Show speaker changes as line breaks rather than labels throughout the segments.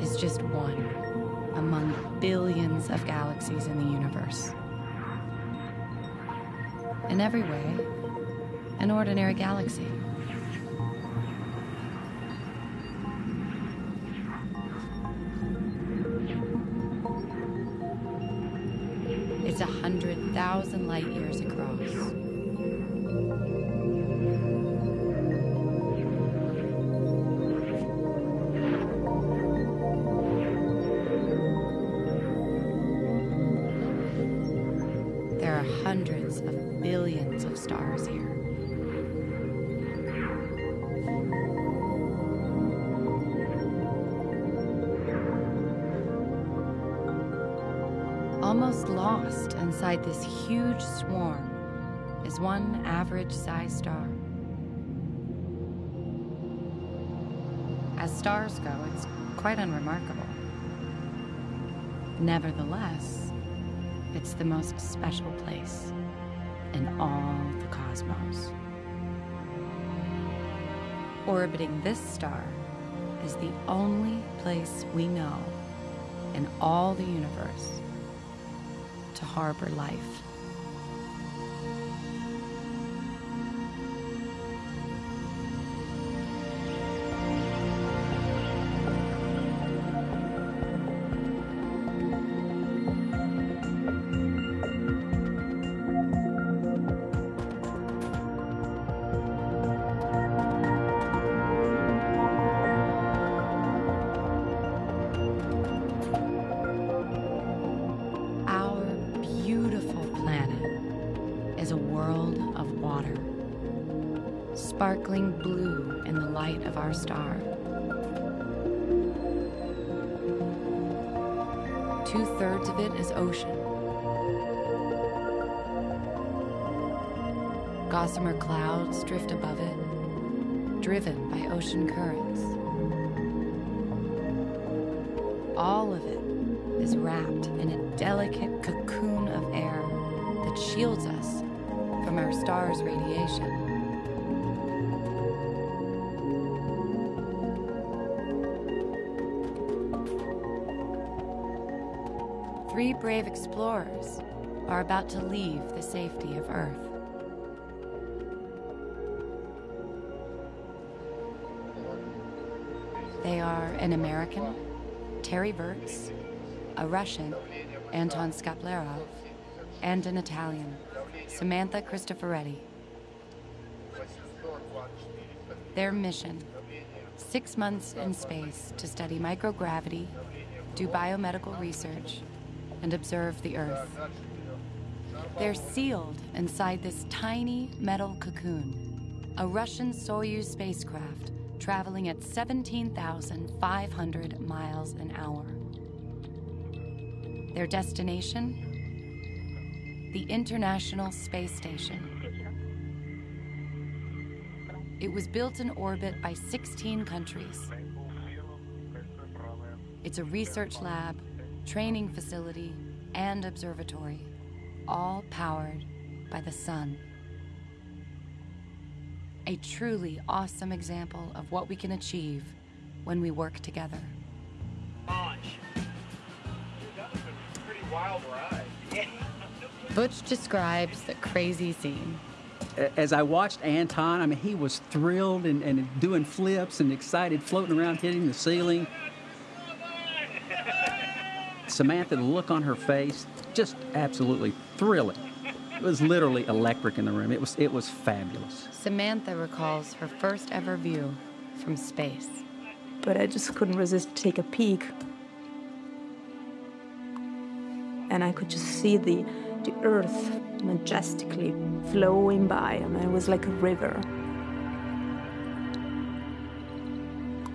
Is just one among billions of galaxies in the universe. In every way, an ordinary galaxy. It's a hundred thousand light years stars here. Almost lost inside this huge swarm is one average sized star. As stars go, it's quite unremarkable. Nevertheless, it's the most special place in all the cosmos. Orbiting this star is the only place we know in all the universe to harbor life. Shields us from our star's radiation. Three brave explorers are about to leave the safety of Earth. They are an American, Terry Virts, a Russian, Anton Shkaplerov, and an Italian, Samantha Cristoforetti. Their mission six months in space to study microgravity, do biomedical research, and observe the Earth. They're sealed inside this tiny metal cocoon, a Russian Soyuz spacecraft traveling at 17,500 miles an hour. Their destination? The International Space Station. It was built in orbit by 16 countries. It's a research lab, training facility, and observatory, all powered by the sun. A truly awesome example of what we can achieve when we work together.
Launch. That was a pretty wild ride. Yeah.
Butch describes the crazy scene.
As I watched Anton, I mean, he was thrilled and, and doing flips and excited, floating around, hitting the ceiling. Samantha, the look on her face, just absolutely thrilling. It was literally electric in the room. It was, it was fabulous.
Samantha recalls her first ever view from space.
But I just couldn't resist to take a peek. And I could just see the, the earth majestically flowing by. and it was like a river.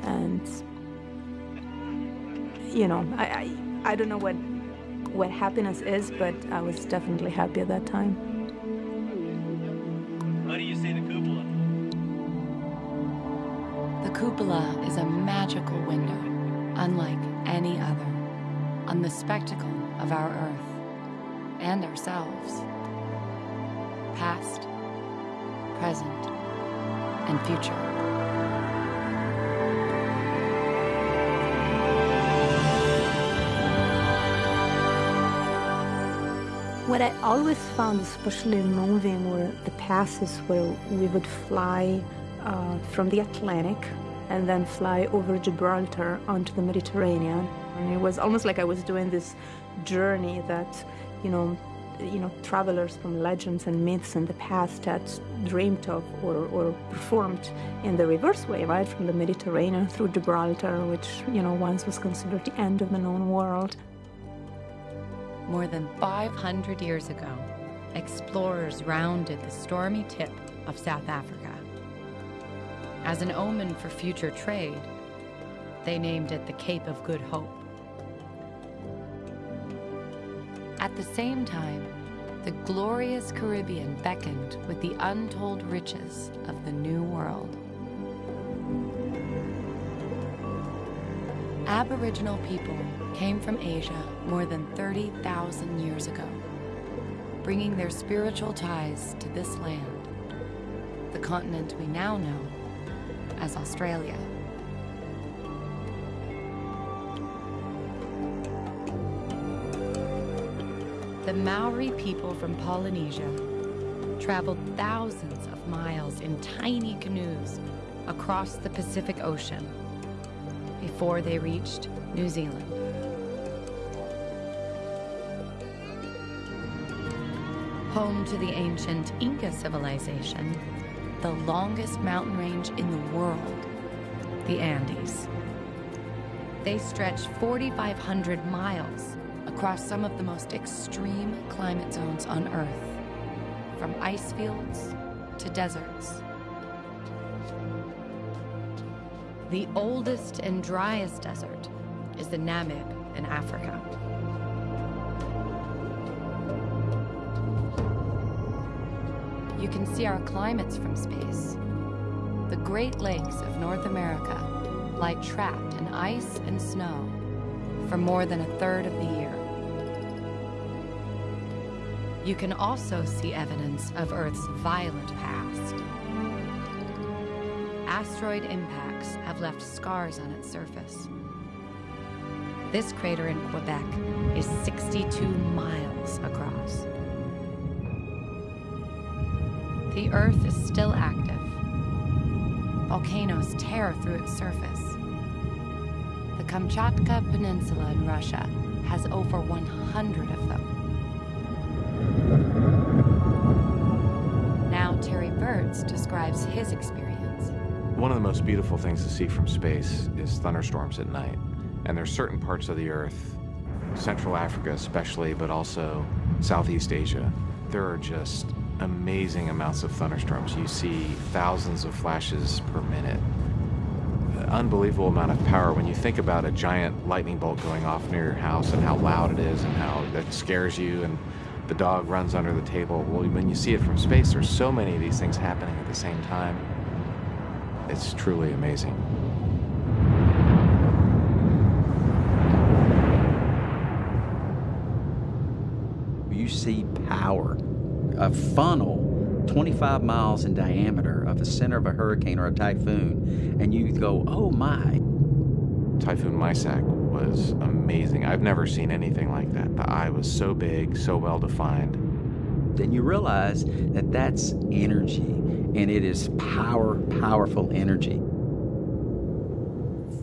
And, you know, I, I, I don't know what, what happiness is, but I was definitely happy at that time.
How do you see the cupola?
The cupola is a magical window, unlike any other, on the spectacle of our Earth and ourselves. Past, present, and future.
What I always found especially moving were the passes where we would fly uh, from the Atlantic and then fly over Gibraltar onto the Mediterranean. And it was almost like I was doing this journey that, you know, you know, travelers from legends and myths in the past had dreamed of or, or performed in the reverse way, right, from the Mediterranean through Gibraltar, which, you know, once was considered the end of the known world.
More than 500 years ago, explorers rounded the stormy tip of South Africa. As an omen for future trade, they named it the Cape of Good Hope. At the same time, the glorious Caribbean beckoned with the untold riches of the New World. Aboriginal people came from Asia more than 30,000 years ago, bringing their spiritual ties to this land, the continent we now know as Australia. The Maori people from Polynesia traveled thousands of miles in tiny canoes across the Pacific Ocean before they reached New Zealand. Home to the ancient Inca civilization, the longest mountain range in the world, the Andes. They stretch 4,500 miles across some of the most extreme climate zones on Earth, from ice fields to deserts. The oldest and driest desert is the Namib in Africa. You can see our climates from space. The Great Lakes of North America lie trapped in ice and snow for more than a third of the year. You can also see evidence of Earth's violent past. Asteroid impacts have left scars on its surface. This crater in Quebec is 62 miles across. The Earth is still active. Volcanoes tear through its surface. The Kamchatka Peninsula in Russia has over 100 of them. Describes his experience.
One of the most beautiful things to see from space is thunderstorms at night. And there's certain parts of the Earth, Central Africa especially, but also Southeast Asia, there are just amazing amounts of thunderstorms. You see thousands of flashes per minute. Unbelievable amount of power when you think about a giant lightning bolt going off near your house and how loud it is and how that scares you and the dog runs under the table. Well, when you see it from space, there's so many of these things happening at the same time. It's truly amazing.
You see power, a funnel 25 miles in diameter of the center of a hurricane or a typhoon, and you go, oh my.
Typhoon Maysak was amazing. I've never seen anything like that. The eye was so big, so well defined.
Then you realize that that's energy, and it is power, powerful energy.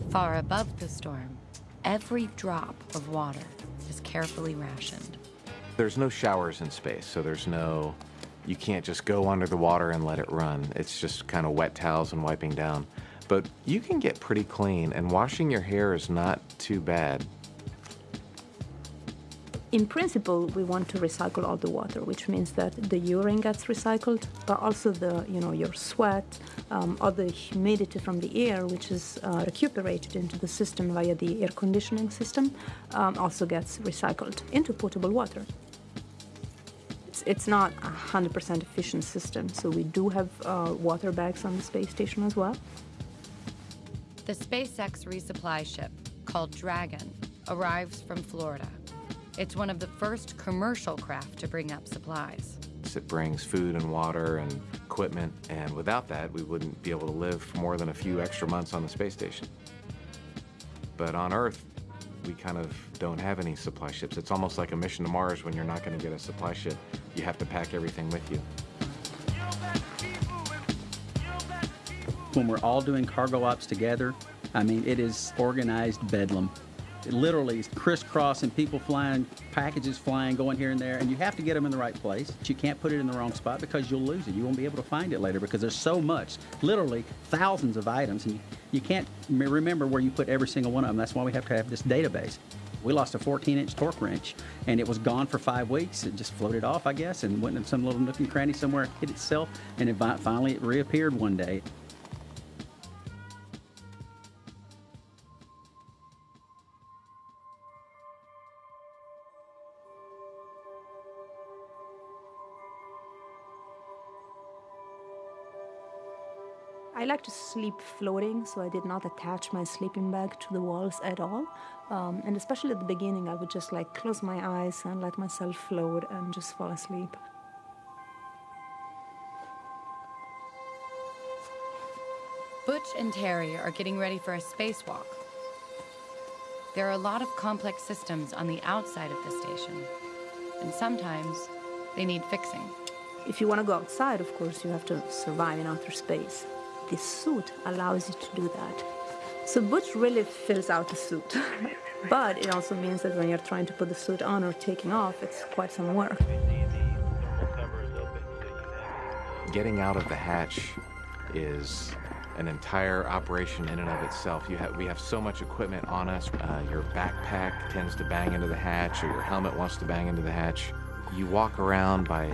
Far above the storm, every drop of water is carefully rationed.
There's no showers in space, so there's no, you can't just go under the water and let it run. It's just kind of wet towels and wiping down. But you can get pretty clean, and washing your hair is not too bad.
In principle, we want to recycle all the water, which means that the urine gets recycled, but also the, you know, your sweat, um, all the humidity from the air, which is uh, recuperated into the system via the air conditioning system, um, also gets recycled into potable water. It's, not a 100% efficient system, so we do have uh, water bags on the space station as well.
The SpaceX resupply ship, called Dragon, arrives from Florida. It's one of the first commercial craft to bring up supplies.
It brings food and water and equipment, and without that, we wouldn't be able to live for more than a few extra months on the space station. But on Earth, we kind of don't have any supply ships. It's almost like a mission to Mars when you're not going to get a supply ship. You have to pack everything with you.
When we're all doing cargo ops together, I mean, it is organized bedlam. It literally is crisscrossing, people flying, packages flying, going here and there, and you have to get them in the right place. You can't put it in the wrong spot because you'll lose it. You won't be able to find it later because there's so much, literally thousands of items, and you, you can't remember where you put every single one of them. That's why we have to have this database. We lost a 14-inch torque wrench, and it was gone for five weeks. It just floated off, I guess, and went in some little nook and cranny somewhere, hit itself, and it finally it reappeared one day.
Like to sleep floating, so I did not attach my sleeping bag to the walls at all. Um, and especially at the beginning, I would just like close my eyes and let myself float and just fall asleep.
Butch and Terry are getting ready for a spacewalk. There are a lot of complex systems on the outside of the station, and sometimes they need fixing.
If you want to go outside, of course, you have to survive in outer space. This suit allows you to do that. So Butch really fills out the suit. but it also means that when you're trying to put the suit on or taking off, it's quite some work.
Getting out of the hatch is an entire operation in and of itself. You have, we have so much equipment on us. Uh, your backpack tends to bang into the hatch, or your helmet wants to bang into the hatch. You walk around by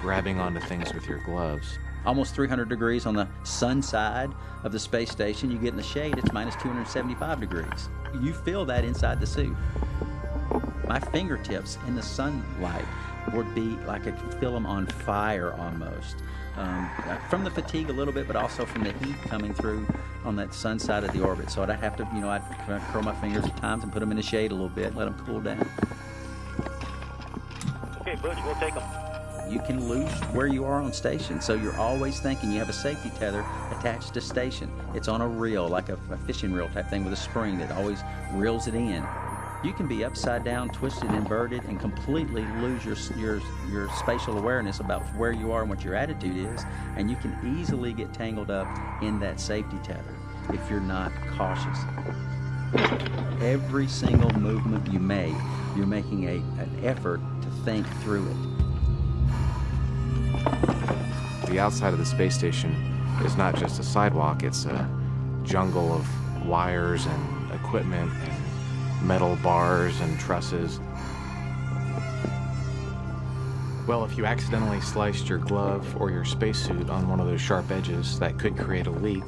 grabbing onto things with your gloves.
Almost 300 degrees on the sun side of the space station. You get in the shade, it's minus 275 degrees. You feel that inside the suit. My fingertips in the sunlight would be like I could feel them on fire almost. Um, from the fatigue a little bit, but also from the heat coming through on that sun side of the orbit. So I'd have to, you know, I'd curl my fingers at times and put them in the shade a little bit, let them cool down.
Okay, Butch, we'll take them.
You can lose where you are on station. So you're always thinking you have a safety tether attached to station. It's on a reel, like a, a fishing reel type thing with a spring that always reels it in. You can be upside down, twisted, inverted, and completely lose your your your spatial awareness about where you are and what your attitude is, and you can easily get tangled up in that safety tether if you're not cautious. Every single movement you make, you're making a, an effort to think through it.
The outside of the space station is not just a sidewalk, it's a jungle of wires and equipment and metal bars and trusses. Well, if you accidentally sliced your glove or your spacesuit on one of those sharp edges, that could create a leak.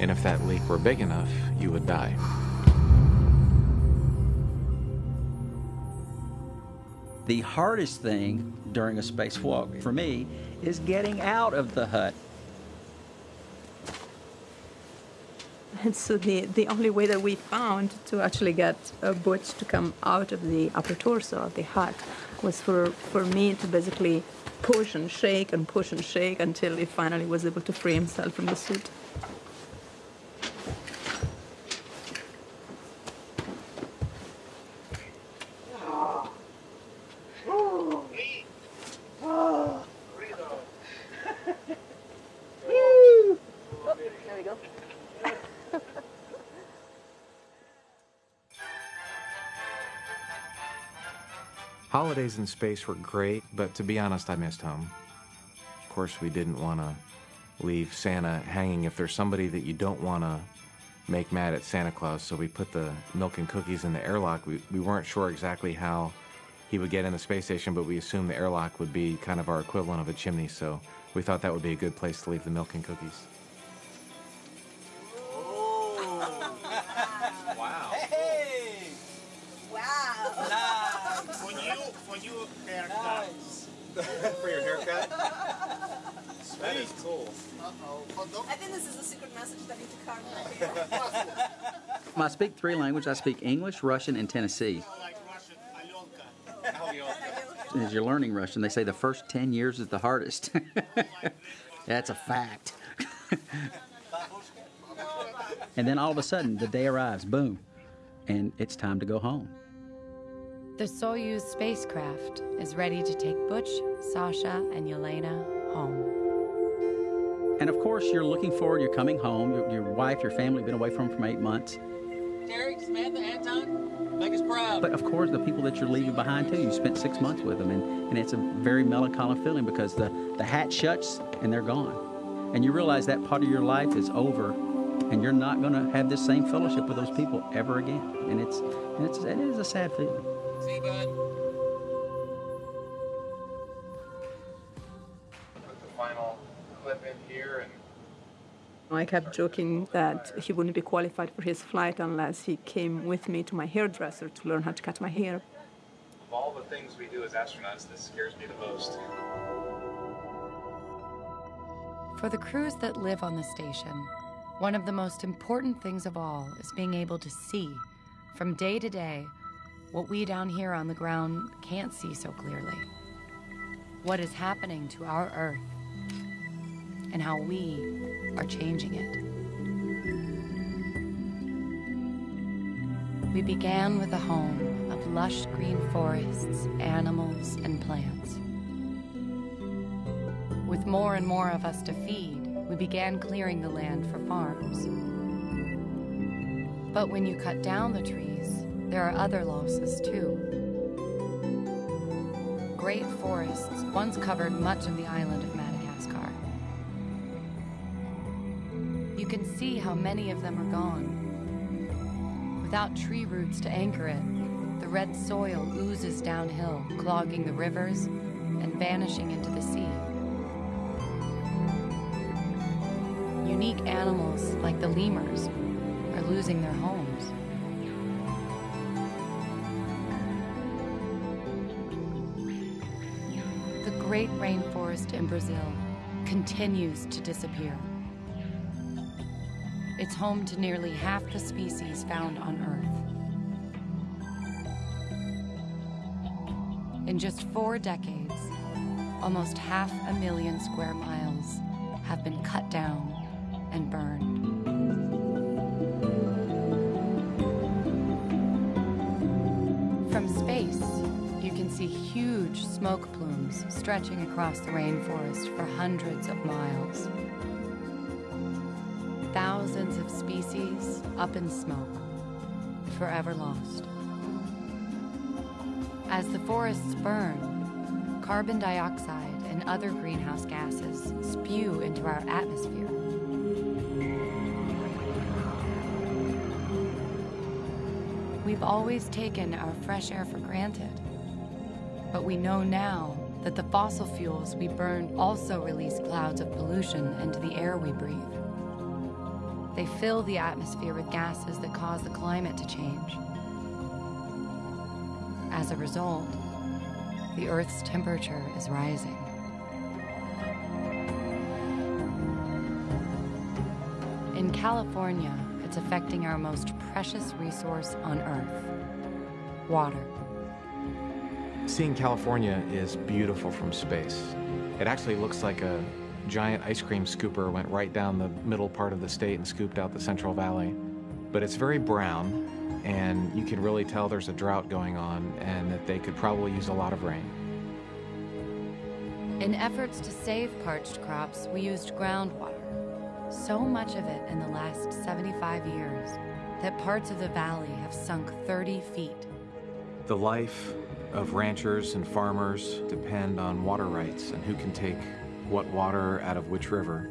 And if that leak were big enough, you would die.
The hardest thing during a spacewalk for me is getting out of the hut.
And so the, the only way that we found to actually get uh, Butch to come out of the upper torso of the hut was for, for me to basically push and shake and push and shake until he finally was able to free himself from the suit.
Holidays in space were great, but to be honest, I missed home. Of course, we didn't want to leave Santa hanging if there's somebody that you don't want to make mad at Santa Claus, so we put the milk and cookies in the airlock. We, we weren't sure exactly how he would get in the space station, but we assumed the airlock would be kind of our equivalent of a chimney, so we thought that would be a good place to leave the milk and cookies.
Three languages. I speak English, Russian, and Tennessee.
Like Russian, Alyonka.
As you're learning Russian, they say the first 10 years is the hardest. That's a fact. and then all of a sudden, the day arrives. Boom. and it's time to go home.
The Soyuz spacecraft is ready to take Butch, Sasha, and Yelena home.
And of course, you're looking forward, you're coming home, your, your wife, your family, have been away from for eight months.
Derek, Samantha, Anton, make us proud.
But of course, the people that you're leaving behind too, you spent six months with them, and, and it's a very melancholy feeling because the, the hat shuts and they're gone. And you realize that part of your life is over, and you're not going to have this same fellowship with those people ever again. And it's, and it's it is a sad feeling.
See, bud?
Put the final clip in here and
I kept joking that he wouldn't be qualified for his flight unless he came with me to my hairdresser to learn how to cut my hair.
Of all the things we do as astronauts, this scares me the most.
For the crews that live on the station, one of the most important things of all is being able to see, from day to day, what we down here on the ground can't see so clearly. What is happening to our Earth, and how we are changing it. We began with a home of lush green forests, animals, and plants. With more and more of us to feed, we began clearing the land for farms. But when you cut down the trees, there are other losses too. Great forests once covered much of the island of. See how many of them are gone. Without tree roots to anchor it, the red soil oozes downhill, clogging the rivers and vanishing into the sea. Unique animals like the lemurs are losing their homes. The great rainforest in Brazil continues to disappear. It's home to nearly half the species found on Earth. In just four decades, almost half a million square miles have been cut down and burned. From space, you can see huge smoke plumes stretching across the rainforest for hundreds of miles. Thousands of species up in smoke, forever lost. As the forests burn, carbon dioxide and other greenhouse gases spew into our atmosphere. We've always taken our fresh air for granted. But we know now that the fossil fuels we burn also release clouds of pollution into the air we breathe. They fill the atmosphere with gases that cause the climate to change. As a result, the Earth's temperature is rising. In California, it's affecting our most precious resource on Earth water.
Seeing California is beautiful from space. It actually looks like a giant ice cream scooper went right down the middle part of the state and scooped out the Central Valley. But it's very brown, and you can really tell there's a drought going on and that they could probably use a lot of rain.
In efforts to save parched crops, we used groundwater. So much of it in the last 75 years that parts of the valley have sunk 30 feet.
The life of ranchers and farmers depend on water rights and who can take what water out of which river.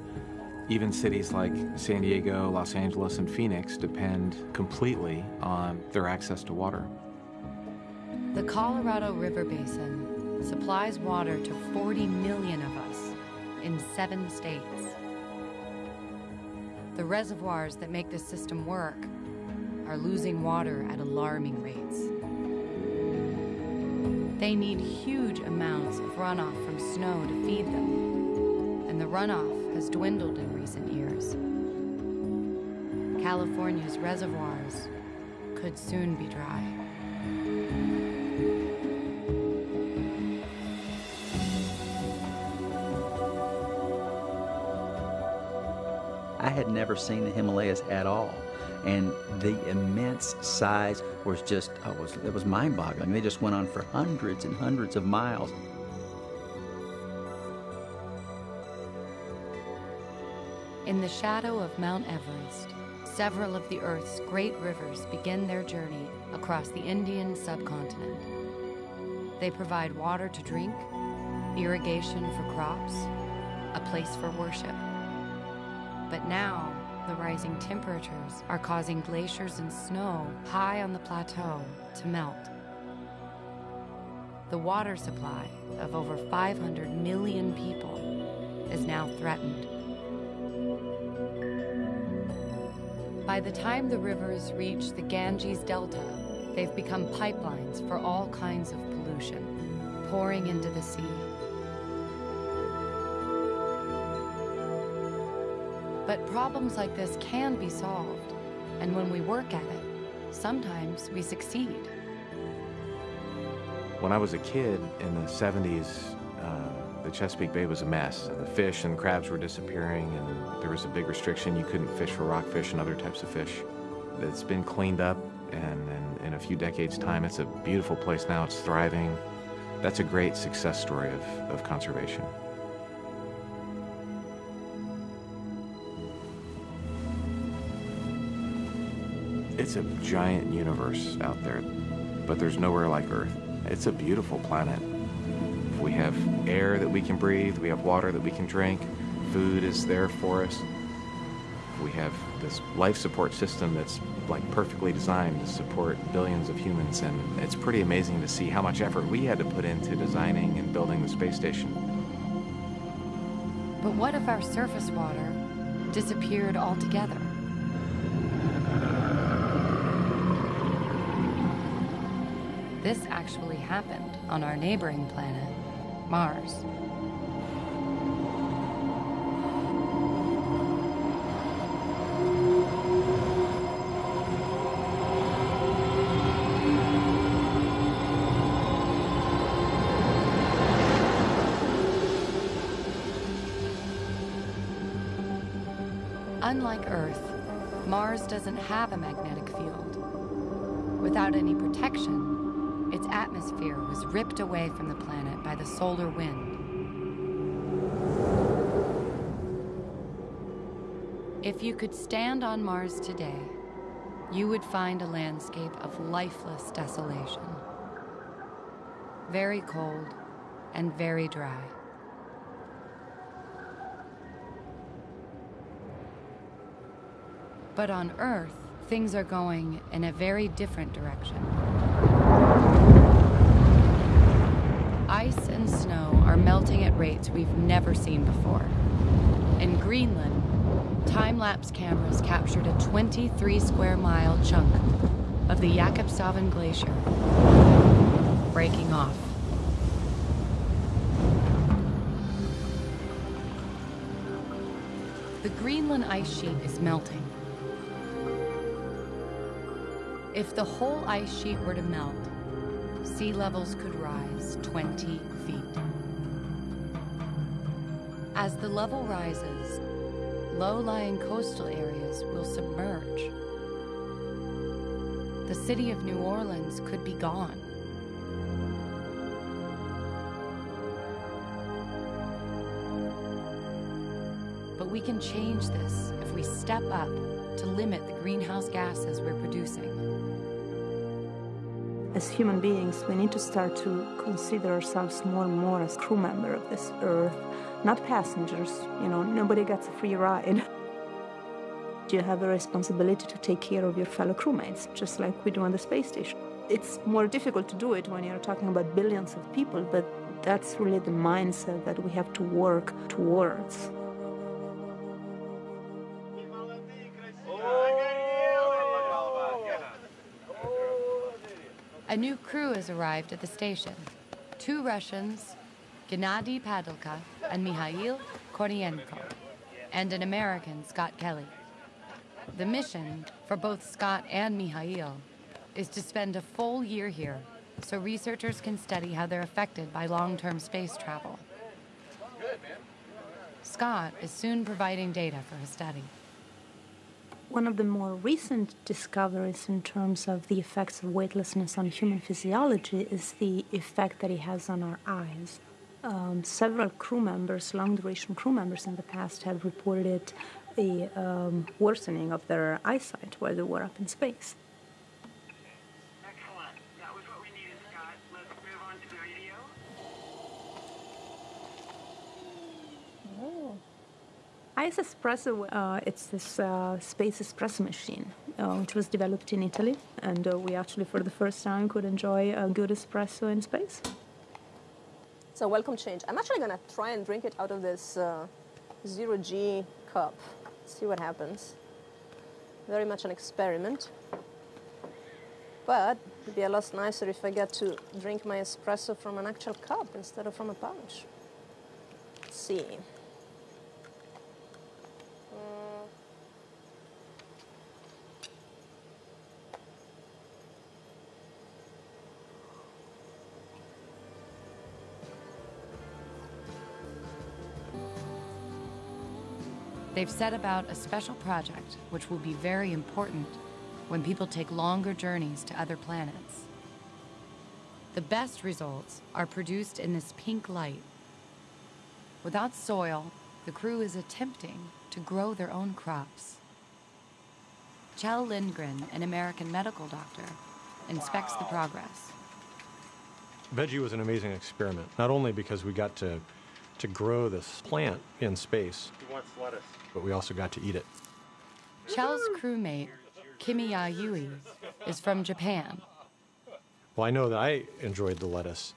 Even cities like San Diego, Los Angeles, and Phoenix depend completely on their access to water.
The Colorado River Basin supplies water to 40 million of us in seven states. The reservoirs that make this system work are losing water at alarming rates. They need huge amounts of runoff from snow to feed them, and the runoff has dwindled in recent years. California's reservoirs could soon be dry.
I had never seen the Himalayas at all. and the immense size was just oh, it was was mind-boggling. They just went on for hundreds and hundreds of miles.
In the shadow of Mount Everest, several of the Earth's great rivers begin their journey across the Indian subcontinent. They provide water to drink, irrigation for crops, a place for worship. But now, the rising temperatures are causing glaciers and snow high on the plateau to melt. The water supply of over 500 million people is now threatened. By the time the rivers reach the Ganges Delta, they've become pipelines for all kinds of pollution, pouring into the sea. But problems like this can be solved, and when we work at it, sometimes we succeed.
When I was a kid in the 70s, uh, the Chesapeake Bay was a mess. and The fish and crabs were disappearing, and there was a big restriction. You couldn't fish for rockfish and other types of fish. It's been cleaned up, and, and in a few decades' time, it's a beautiful place now. It's thriving. That's a great success story of, of conservation. It's a giant universe out there, but there's nowhere like Earth. It's a beautiful planet. We have air that we can breathe, we have water that we can drink, food is there for us. We have this life support system that's like perfectly designed to support billions of humans, and it's pretty amazing to see how much effort we had to put into designing and building the space station.
But what if our surface water disappeared altogether? This actually happened on our neighboring planet, Mars. Unlike Earth, Mars doesn't have a magnetic field. Without any protection, ripped away from the planet by the solar wind. If you could stand on Mars today, you would find a landscape of lifeless desolation. Very cold and very dry. But on Earth, things are going in a very different direction. Ice and snow are melting at rates we've never seen before. In Greenland, time lapse cameras captured a 23 square mile chunk of the Jakobshavn Glacier breaking off. The Greenland ice sheet is melting. If the whole ice sheet were to melt, sea levels could rise 20 feet. As the level rises, low-lying coastal areas will submerge. The city of New Orleans could be gone. But we can change this if we step up to limit the greenhouse gases we're producing.
As human beings, we need to start to consider ourselves more and more as crew member of this earth, not passengers. You know, nobody gets a free ride. You have a responsibility to take care of your fellow crewmates, just like we do on the space station. It's more difficult to do it when you're talking about billions of people, but that's really the mindset that we have to work towards.
A new crew has arrived at the station. Two Russians, Gennady Padalka and Mikhail Kornienko, and an American, Scott Kelly. The mission for both Scott and Mikhail is to spend a full year here so researchers can study how they're affected by long-term space travel. Scott is soon providing data for his study.
One of the more recent discoveries in terms of the effects of weightlessness on human physiology is the effect that it has on our eyes. Um, several crew members, long duration crew members in the past, have reported a um, worsening of their eyesight while they were up in space.
Excellent. That was what we needed, Scott. Let's move on to the radio.
ISSpresso, uh, it's this uh, space espresso machine, uh, which was developed in Italy, and uh, we actually, for the first time, could enjoy a good espresso in space.
A welcome change. I'm actually gonna try and drink it out of this uh, zero G cup. See what happens. Very much an experiment. But it'd be a lot nicer if I get to drink my espresso from an actual cup instead of from a pouch. Let's see.
They've set about a special project which will be very important when people take longer journeys to other planets. The best results are produced in this pink light. Without soil, the crew is attempting to grow their own crops. Kjell Lindgren, an American medical doctor, inspects the progress.
Veggie was an amazing experiment, not only because we got to, to grow this plant in space,
He wants lettuce.
but we also got to eat it.
Kjell's crewmate, Kimiya Yui, is from Japan.
Well, I know that I enjoyed the lettuce.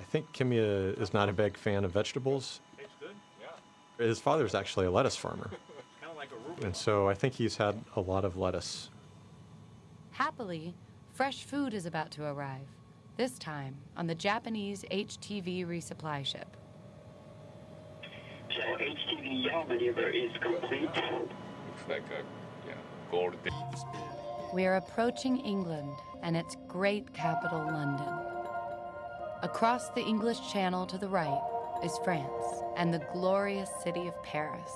I think Kimiya uh, is not a big fan of vegetables.
Tastes good. Yeah.
His father's actually a lettuce farmer,
Kind of like a
and so I think he's had a lot of lettuce.
Happily, fresh food is about to arrive, this time on the Japanese HTV resupply ship.
So HTV yaw maneuver is complete.
Looks like a yeah, gold.
We are approaching England and its great capital, London. Across the English Channel to the right is France and the glorious city of Paris.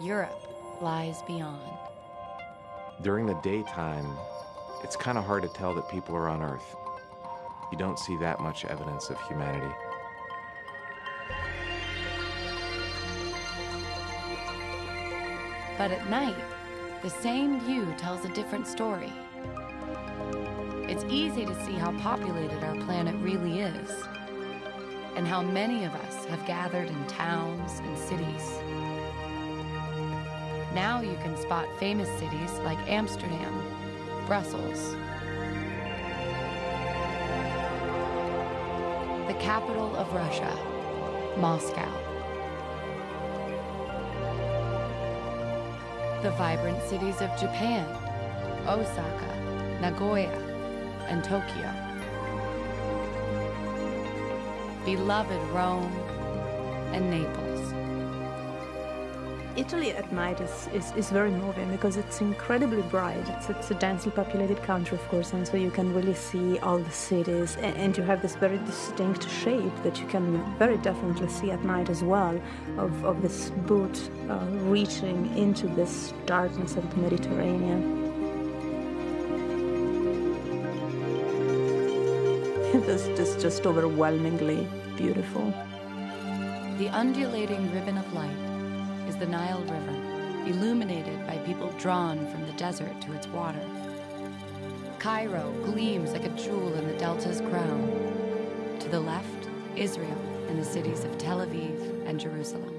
Europe lies beyond.
During the daytime, it's kind of hard to tell that people are on Earth. You don't see that much evidence of humanity.
But at night, the same view tells a different story. It's easy to see how populated our planet really is, and how many of us have gathered in towns and cities. Now you can spot famous cities like Amsterdam, Brussels, the capital of Russia, Moscow. The vibrant cities of Japan, Osaka, Nagoya, and Tokyo. Beloved Rome and Naples.
Italy at night is, is, is very moving because it's incredibly bright. It's, it's a densely populated country, of course, and so you can really see all the cities, and, and you have this very distinct shape that you can very definitely see at night as well of, of this boot uh, reaching into this darkness of the Mediterranean. this is just overwhelmingly beautiful.
The undulating ribbon of light is the Nile River, illuminated by people drawn from the desert to its water. Cairo gleams like a jewel in the delta's crown. To the left, Israel and the cities of Tel Aviv and Jerusalem.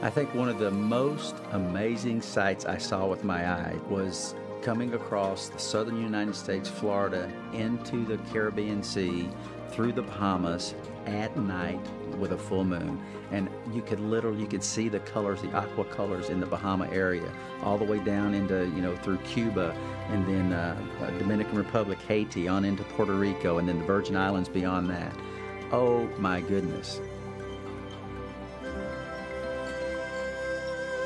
I think one of the most amazing sights I saw with my eye was coming across the southern United States, Florida, into the Caribbean Sea, through the Bahamas at night with a full moon. And you could literally, you could see the colors, the aqua colors in the Bahama area, all the way down into, you know, through Cuba, and then uh, uh, Dominican Republic, Haiti, on into Puerto Rico, and then the Virgin Islands beyond that. Oh my goodness.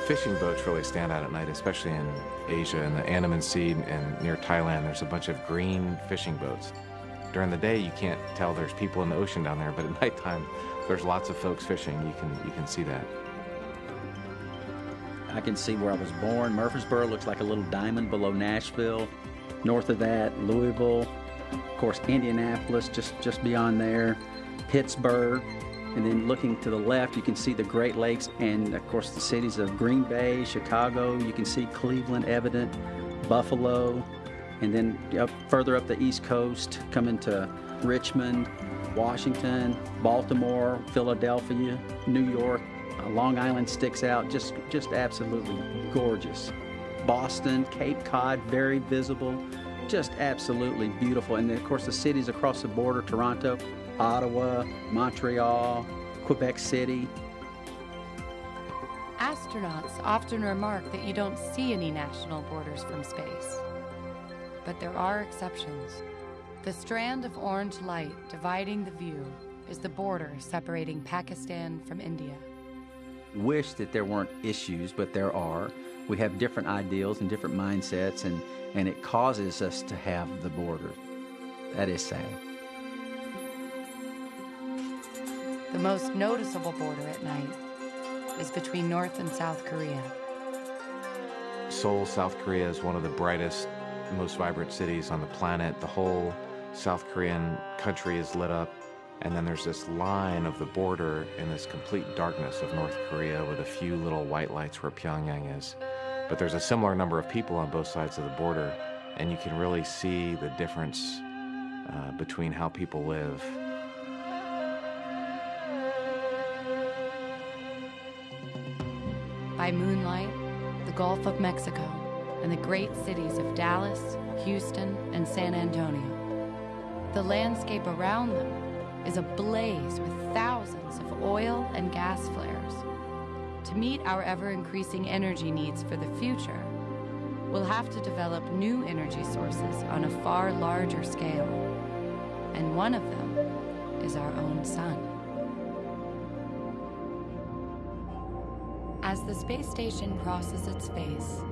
Fishing boats really stand out at night, especially in Asia and the Andaman Sea and near Thailand. There's a bunch of green fishing boats. During the day, you can't tell there's people in the ocean down there, but at nighttime, there's lots of folks fishing. You can you can see that.
I can see where I was born. Murfreesboro looks like a little diamond below Nashville. North of that, Louisville. Of course, Indianapolis, just, just beyond there. Pittsburgh. And then looking to the left, you can see the Great Lakes and, of course, the cities of Green Bay, Chicago. You can see Cleveland evident, Buffalo. And then up, further up the East Coast, coming to Richmond, Washington, Baltimore, Philadelphia, New York. Uh, Long Island sticks out, just, just absolutely gorgeous. Boston, Cape Cod, very visible, just absolutely beautiful. And then, of course, the cities across the border Toronto, Ottawa, Montreal, Quebec City.
Astronauts often remark that you don't see any national borders from space. But there are exceptions. The strand of orange light dividing the view is the border separating Pakistan from India.
Wish that there weren't issues, but there are. We have different ideals and different mindsets, and, and it causes us to have the border. That is sad.
The most noticeable border at night is between North and South Korea.
Seoul, South Korea is one of the brightest, most vibrant cities on the planet. The whole South Korean country is lit up. And then there's this line of the border in this complete darkness of North Korea with a few little white lights where Pyongyang is. But there's a similar number of people on both sides of the border, and you can really see the difference uh, between how people live.
By moonlight, the Gulf of Mexico and the great cities of Dallas, Houston, and San Antonio. The landscape around them is ablaze with thousands of oil and gas flares. To meet our ever increasing energy needs for the future, we'll have to develop new energy sources on a far larger scale. And one of them is our own sun. As the space station crosses its face,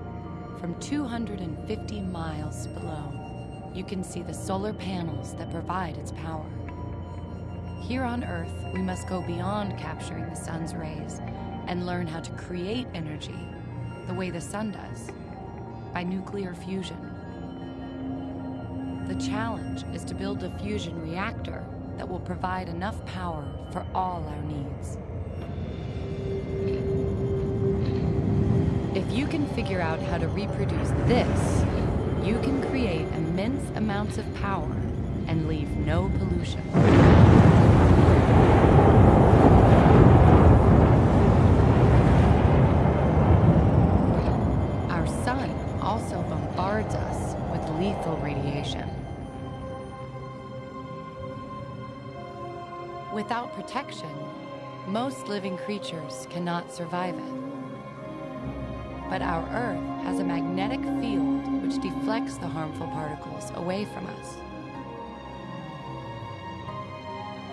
from 250 miles below, you can see the solar panels that provide its power. Here on Earth, we must go beyond capturing the sun's rays and learn how to create energy the way the sun does, by nuclear fusion. The challenge is to build a fusion reactor that will provide enough power for all our needs. If you can figure out how to reproduce this, you can create immense amounts of power and leave no pollution. Our sun also bombards us with lethal radiation. Without protection, most living creatures cannot survive it. But our Earth has a magnetic field which deflects the harmful particles away from us.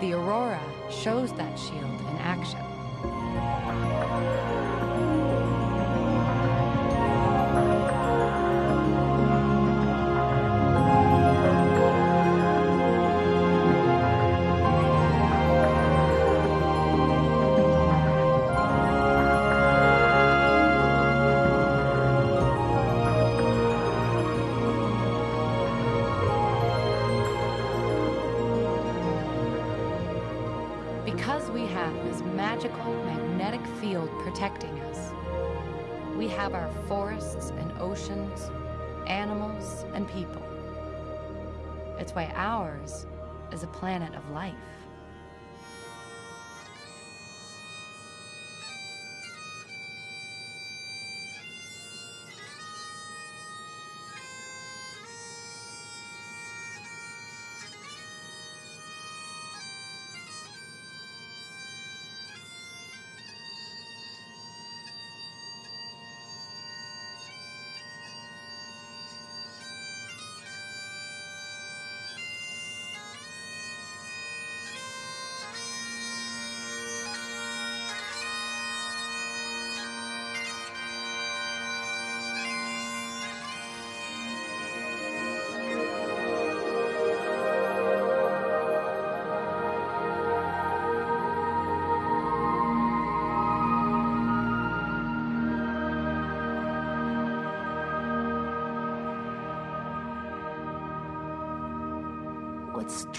The aurora shows that shield in action. This magical magnetic field protecting us, we have our forests and oceans, animals and people. It's why ours is a planet of life.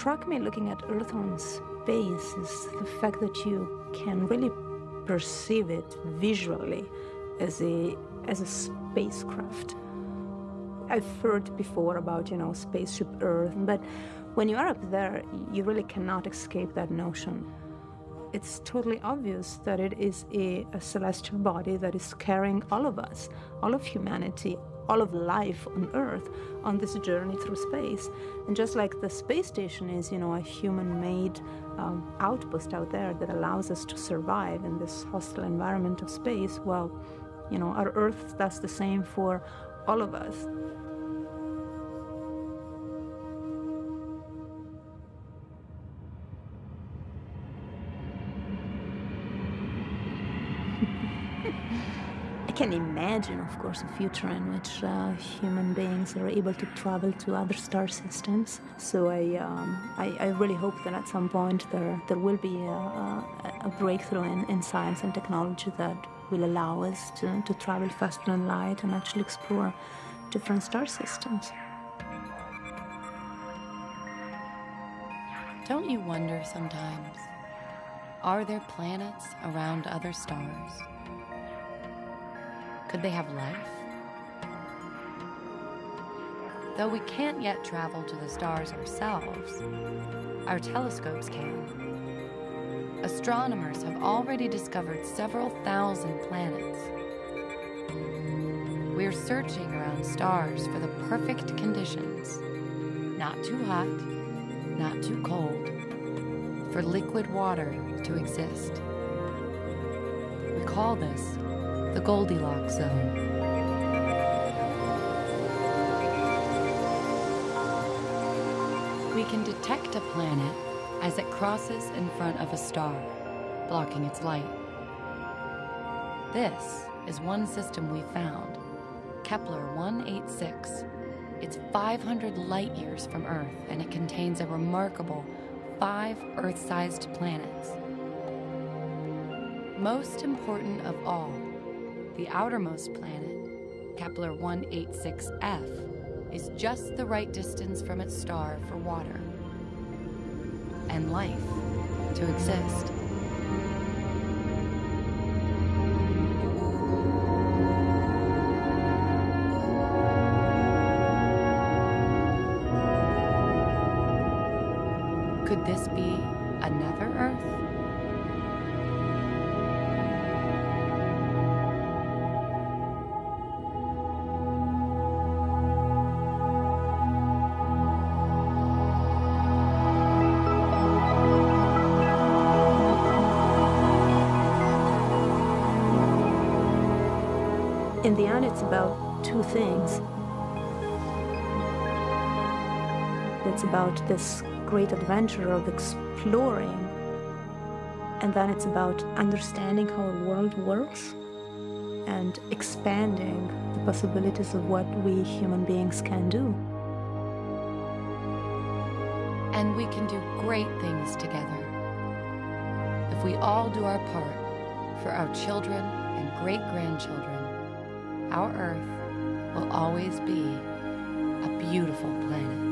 Struck me looking at Earth on space is the fact that you can really perceive it visually as a as a spacecraft. I've heard before about you know spaceship Earth, but when you are up there, you really cannot escape that notion. It's totally obvious that it is a, a celestial body that is carrying all of us, all of humanity, all of life on Earth on this journey through space. And just like the space station is, you know, a human-made um, outpost out there that allows us to survive in this hostile environment of space, well, you know, our Earth does the same for all of us. Can imagine, of course, a future in which uh, human beings are able to travel to other star systems. So I, um, I, I, really hope that at some point there, there will be a, a, a breakthrough in, in science and technology that will allow us to, to travel faster than light and actually explore different star systems.
Don't you wonder sometimes? Are there planets around other stars? Could they have life? Though we can't yet travel to the stars ourselves, our telescopes can. Astronomers have already discovered several thousand planets. We're searching around stars for the perfect conditions. Not too hot, not too cold, for liquid water to exist. We call this the Goldilocks zone. We can detect a planet as it crosses in front of a star, blocking its light. This is one system we found, Kepler 186. It's 500 light years from Earth, and it contains a remarkable five Earth-sized planets. Most important of all, the outermost planet, Kepler 186f, is just the right distance from its star for water and life to exist.
In the end, it's about two things. It's about this great adventure of exploring, and then it's about understanding how a world works and expanding the possibilities of what we human beings can do.
And we can do great things together. If we all do our part for our children and great grandchildren, our Earth will always be a beautiful planet.